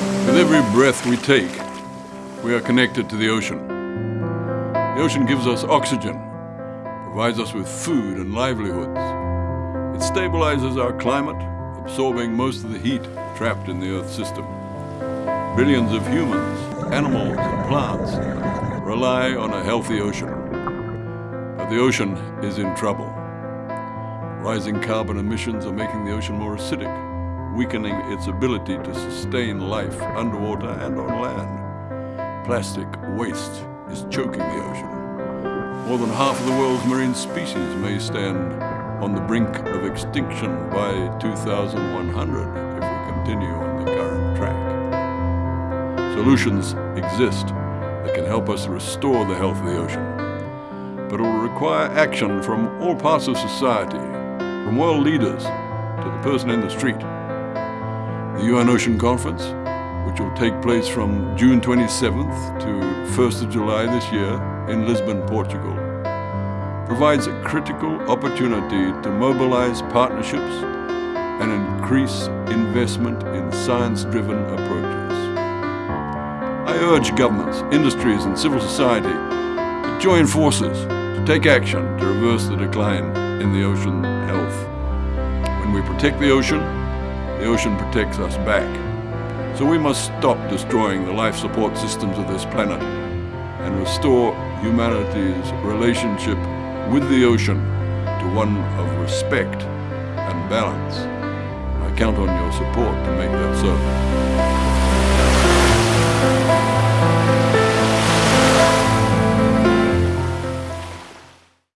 With every breath we take, we are connected to the ocean. The ocean gives us oxygen, provides us with food and livelihoods. It stabilizes our climate, absorbing most of the heat trapped in the Earth system. Billions of humans, animals, and plants rely on a healthy ocean. But the ocean is in trouble. Rising carbon emissions are making the ocean more acidic, weakening its ability to sustain life underwater and on land. Plastic waste is choking the ocean. More than half of the world's marine species may stand on the brink of extinction by 2100 if we continue on the current track. Solutions exist that can help us restore the health of the ocean, but it will require action from all parts of society, from world leaders to the person in the street. The UN Ocean Conference, which will take place from June 27th to 1st of July this year in Lisbon, Portugal, provides a critical opportunity to mobilize partnerships and increase investment in science-driven approaches. I urge governments, industries and civil society to join forces to take action to reverse the decline in the ocean health. When we protect the ocean, the ocean protects us back. So we must stop destroying the life support systems of this planet and restore humanity's relationship with the ocean to one of respect and balance. I count on your support to make that so.